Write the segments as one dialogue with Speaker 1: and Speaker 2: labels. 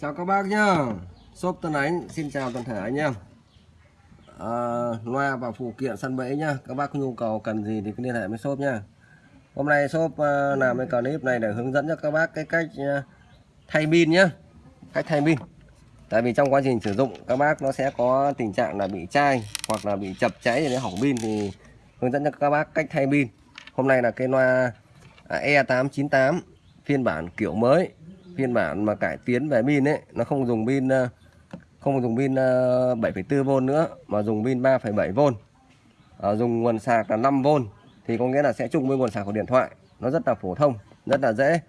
Speaker 1: Chào các bác nhá. Shop Tân Ánh xin chào toàn thể anh em. À, Loa và phụ kiện săn bẫy nhá. Các bác có nhu cầu cần gì thì cứ liên hệ với shop nhá. Hôm nay shop uh, làm cái clip này để hướng dẫn cho các bác cái cách uh, thay pin nhá. Cách thay pin. Tại vì trong quá trình sử dụng các bác nó sẽ có tình trạng là bị chai Hoặc là bị chập cháy để hỏng pin thì hướng dẫn cho các bác cách thay pin. Hôm nay là cái loa à, E898 phiên bản kiểu mới phiên bản mà cải tiến về pin ấy nó không dùng pin ờ, không dùng pin ờ, 7,4V nữa mà dùng pin 3,7V à, ờ, dùng nguồn sạc là 5V thì có nghĩa là sẽ chung với nguồn sạc của điện thoại. Nó rất là phổ thông rất là dễ.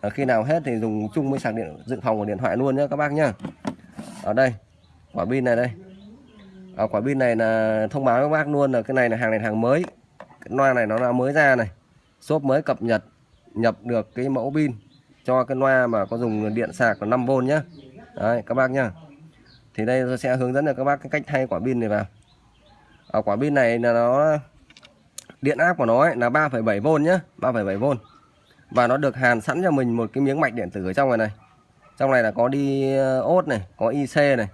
Speaker 1: À, khi nào hết thì dùng chung với sạc điện dự phòng của điện thoại luôn nhé các bác nhá. Ở đây quả pin này đây. À, quả pin này là thông báo với các bác luôn là cái này là hàng này hàng mới. Cái loa này nó là mới ra này. Shop mới cập nhật nhập được cái mẫu pin cho cái loa mà có dùng điện sạc là 5V nhé, Đấy các bác nhá. Thì đây tôi sẽ hướng dẫn cho các bác cái cách thay quả pin này vào. Ở quả pin này là nó điện áp của nó ấy là 3,7V nhá 3,7V và nó được hàn sẵn cho mình một cái miếng mạch điện tử ở trong này này. Trong này là có đi ờ, ốt này có IC này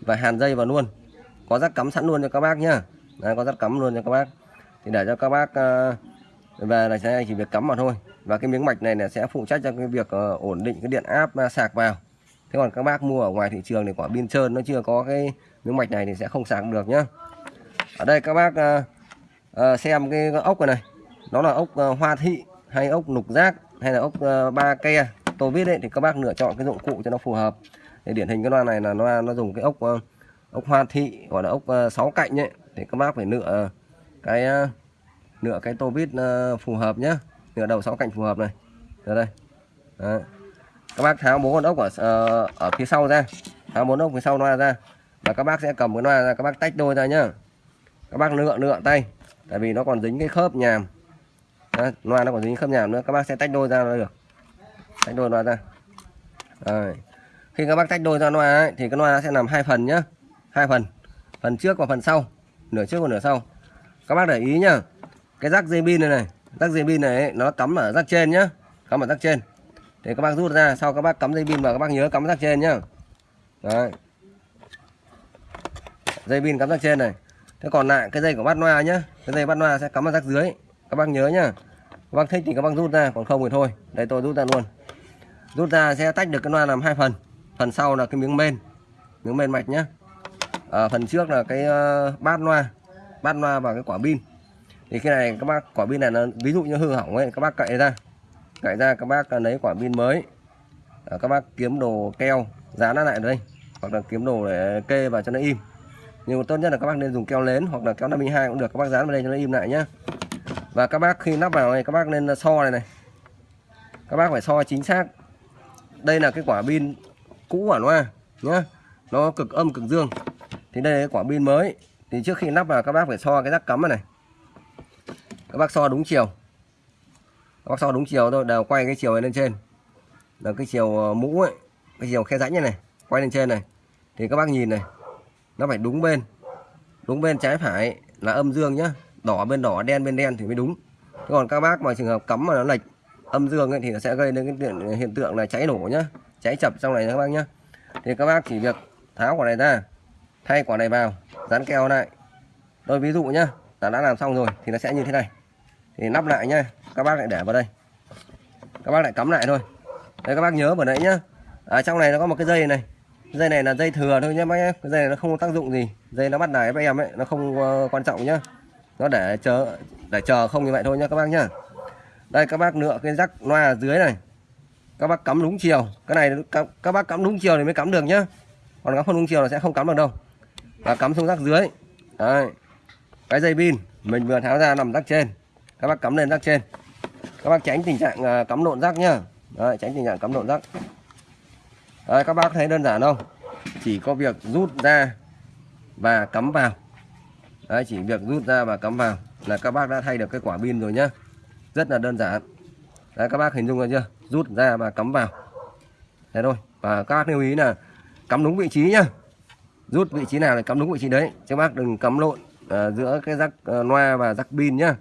Speaker 1: và hàn dây vào luôn. Có rắc cắm sẵn luôn cho các bác nhá. Đấy, có rắc cắm luôn cho các bác. Thì để cho các bác uh, về là sẽ chỉ việc cắm vào thôi và cái miếng mạch này là sẽ phụ trách cho cái việc uh, ổn định cái điện áp uh, sạc vào. Thế còn các bác mua ở ngoài thị trường thì quả pin trơn nó chưa có cái miếng mạch này thì sẽ không sạc được nhá. Ở đây các bác uh, uh, xem cái, ốc này này. Nó là ốc uh, hoa thị hay ốc nục giác hay là ốc uh, ba ke? Tôi biết đấy thì các bác lựa chọn cái dụng cụ cho nó phù hợp. Để điển hình cái loa này là loa nó dùng cái ốc ốc hoa thị gọi là ốc sáu cạnh ấy. Thì các bác phải lựa cái lựa cái tô vít phù hợp nhé nửa đầu sáu cạnh phù hợp này. Ở đây. Đấy. các bác tháo bốn con ốc ở uh, ở phía sau ra. Tháo bốn ốc phía sau loa ra. Và các bác sẽ cầm cái loa ra các bác tách đôi ra nhá. Các bác lựa lựa tay. Tại vì nó còn dính cái khớp nhàm. Đấy, loa nó còn dính khớp nhàm nữa. Các bác sẽ tách đôi ra được. Tách đôi loa ra. Rồi. khi các bác tách đôi ra loa ấy, thì cái loa sẽ làm hai phần nhá. Hai phần. Phần trước và phần sau. Nửa trước và nửa sau. Các bác để ý nhá. Cái rắc dây pin này này rắc dây pin này ấy, nó cắm ở rắc trên nhá. Cắm ở rắc trên. Để các bác rút ra sau các bác cắm dây pin vào các bác nhớ cắm rắc trên nhá. Đấy. dây pin cắm rắc trên này. Thế còn lại cái dây của bát loa nhá. Cái dây bát loa sẽ cắm ở rắc dưới. Các bác nhớ nhá. Các bác thích thì các bác rút ra còn không thì thôi. Đây tôi rút ra luôn. Rút ra sẽ tách được cái loa làm hai phần. Phần sau là cái miếng bên miếng bên mạch nhá. À, phần trước là cái uh, bát loa bát loa và cái quả pin thì cái này các bác quả pin này nó ví dụ như hư hỏng ấy các bác cậy ra. Cậy ra các bác lấy quả pin mới. À, các bác kiếm đồ keo dán nó lại đây. Hoặc là kiếm đồ để kê vào cho nó im. Nhưng tốt nhất là các bác nên dùng keo lớn hoặc là keo 52 cũng được. Các bác dán vào đây cho nó im lại nhá. Và các bác khi lắp vào này các bác nên so này này. Các bác phải so chính xác. Đây là cái quả pin cũ của loa à, nhá. Nó cực âm cực dương. Thì đây là quả pin mới. Thì trước khi lắp vào các bác phải so cái rắc cắm này này các bác so đúng chiều. Các bác so đúng chiều thôi đều quay cái chiều này lên trên. Là cái chiều ờ, mũ ấy cái chiều khe rãnh này này quay lên trên này. Thì các bác nhìn này nó phải đúng bên. Đúng bên trái phải là âm dương nhá. Đỏ bên đỏ đen bên đen thì mới đúng. Thế còn các bác mà trường hợp cắm mà nó lệch âm dương ấy, thì nó sẽ gây đến cái hiện tượng là cháy nổ nhá. Cháy chập trong này các bác nhá. Thì các bác chỉ việc tháo quả này ra thay quả này vào dán keo lại. Tôi ví dụ nhá là đã làm xong rồi thì nó sẽ như thế này thì nắp lại nhá. Các bác lại để vào đây. Các bác lại cắm lại thôi. Đây các bác nhớ vào đấy nhá. Ở trong này nó có một cái dây này. Dây này là dây thừa thôi nhé bác nhá. Cái dây này nó không có tác dụng gì. Dây nó bắt đài với em ấy nó không uh, quan trọng nhá. Nó để chờ để chờ không như vậy thôi nhá các bác nhá. Đây các bác lựa cái rắc loa ở dưới này. Các bác cắm đúng chiều. Cái này các, các bác cắm đúng chiều thì mới cắm được nhá. Còn cắm không đúng chiều là sẽ không cắm được đâu. Và cắm xuống rắc dưới. Đấy. Cái dây pin. Mình vừa tháo ra nằm rắc trên các bác cắm lên rác trên. Các bác tránh tình trạng à, cắm lộn rác nhá. Đấy, tránh tình trạng cắm lộn rác. Đấy, các bác thấy đơn giản không? Chỉ có việc rút ra và cắm vào. Đấy, chỉ việc rút ra và cắm vào là các bác đã thay được cái quả pin rồi nhá. Rất là đơn giản. Đấy, các bác hình dung ra chưa? Rút ra và cắm vào. Thế thôi. Và các bác lưu ý là cắm đúng vị trí nhá. Rút vị trí nào thì cắm đúng vị trí đấy. Chứ các bác đừng cắm lộn uh, giữa cái rắc uh, à, loa và rắc pin nhá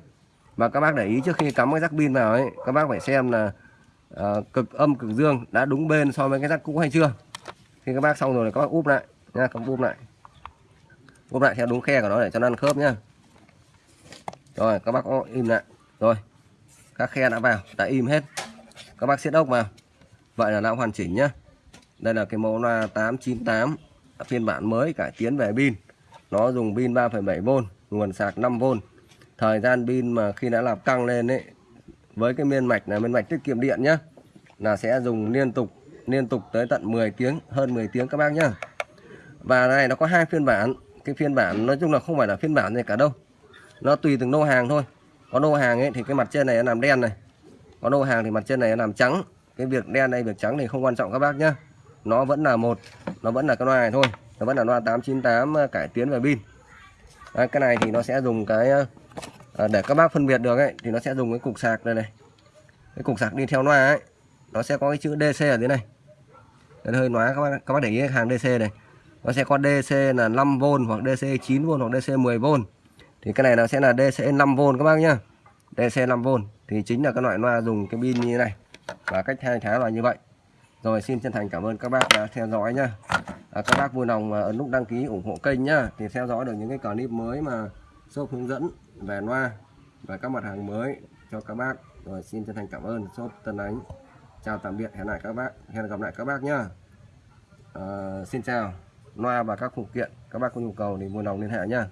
Speaker 1: và các bác để ý trước khi cắm cái rắc pin vào ấy các bác phải xem là uh, cực âm cực dương đã đúng bên so với cái rắc cũ hay chưa. Khi các bác xong rồi thì các bác úp lại nha các bác úp lại. Úp lại theo đúng khe của nó để cho nó ăn khớp nhá. Rồi các bác im lại. Rồi các khe đã vào đã im hết. Các bác siết ốc vào. Vậy là đã hoàn chỉnh nhá. Đây là cái mẫu loa 898 phiên bản mới cải tiến về pin. Nó dùng pin 3,7V nguồn sạc 5V thời gian pin mà khi đã làm căng lên ấy với cái miên mạch là miên mạch tiết kiệm điện nhá là sẽ dùng liên tục liên tục tới tận 10 tiếng hơn 10 tiếng các bác nhá. Và này nó có hai phiên bản. Cái phiên bản nói chung là không phải là phiên bản gì cả đâu. Nó tùy từng lô hàng thôi. Có lô hàng ấy thì cái mặt trên này nó làm đen này. Có lô hàng thì mặt trên này nó làm trắng. Cái việc đen hay việc trắng thì không quan trọng các bác nhá. Nó vẫn là một nó vẫn là cái loa này thôi. Nó vẫn là loa 898 ờ, cải tiến về pin. À, cái này thì nó sẽ dùng cái ờ, à, để các bác phân biệt được ấy thì nó sẽ dùng cái cục sạc này này. Cái cục sạc đi theo loa ấy nó sẽ có cái chữ DC ở dưới này. Đấy, hơi nói các bác các bác để ý hàng DC này. Nó sẽ có DC là 5V hoặc DC 9V hoặc DC 10V thì cái này nó sẽ là DC 5V các bác nhá. DC 5V thì chính là cái loại loa dùng cái pin như thế này. Và cách thay thế là như vậy. Rồi xin chân thành cảm ơn các bác đã theo dõi nhá. À, các bác vui lòng à, ấn nút đăng ký ủng hộ kênh nhá thì theo dõi được những cái clip mới mà shop hướng dẫn về loa và các mặt hàng mới cho các bác. Rồi xin chân thành cảm ơn shop Tân Ánh. Chào tạm biệt hẹn lại các bác hẹn gặp lại các bác nhá. À, xin chào. Loa và các phụ kiện các bác có nhu cầu thì vui lòng liên hệ nhá.